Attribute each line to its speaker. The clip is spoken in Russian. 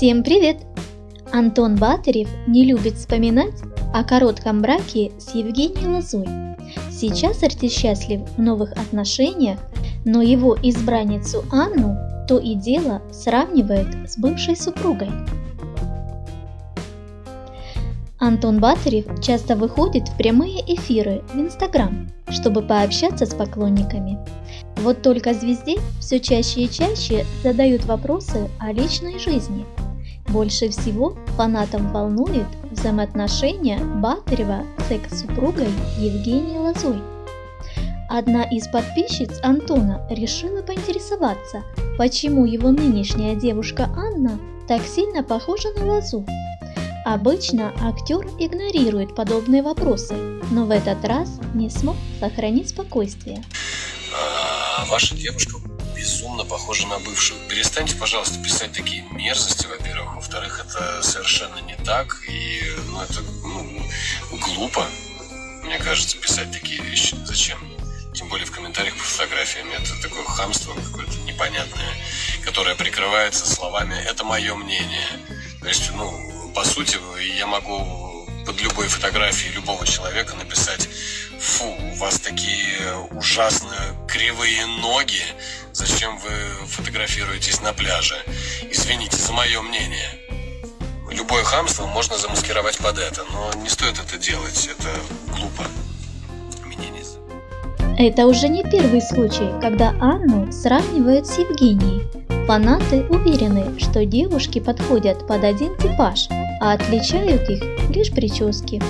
Speaker 1: Всем привет! Антон Батарев не любит вспоминать о коротком браке с Евгенией Лозой. Сейчас артист счастлив в новых отношениях, но его избранницу Анну то и дело сравнивает с бывшей супругой. Антон Батарев часто выходит в прямые эфиры в Инстаграм, чтобы пообщаться с поклонниками. Вот только звезде все чаще и чаще задают вопросы о личной жизни. Больше всего фанатам волнует взаимоотношения Батарева с экс-супругой Евгенией Лозой. Одна из подписчиц Антона решила поинтересоваться, почему его нынешняя девушка Анна так сильно похожа на Лозу. Обычно актер игнорирует подобные вопросы, но в этот раз не смог сохранить спокойствие.
Speaker 2: А, ваша девушка безумно похожа на бывшую. Перестаньте, пожалуйста, писать такие мерзости, во-первых. Во-вторых, это совершенно не так. И ну, это ну, глупо, мне кажется, писать такие вещи. Зачем? Тем более в комментариях по фотографиям. Это такое хамство какое-то непонятное, которое прикрывается словами «это мое мнение». То есть, ну, по сути, я могу под любой фотографией любого человека написать «Фу, у вас такие ужасно кривые ноги, зачем вы фотографируетесь на пляже? Извините за мое мнение». Любое хамство можно замаскировать под это, но не стоит это делать, это глупо.
Speaker 1: Это уже не первый случай, когда Анну сравнивают с Евгенией. Фанаты уверены, что девушки подходят под один типаж, а отличают их лишь прически.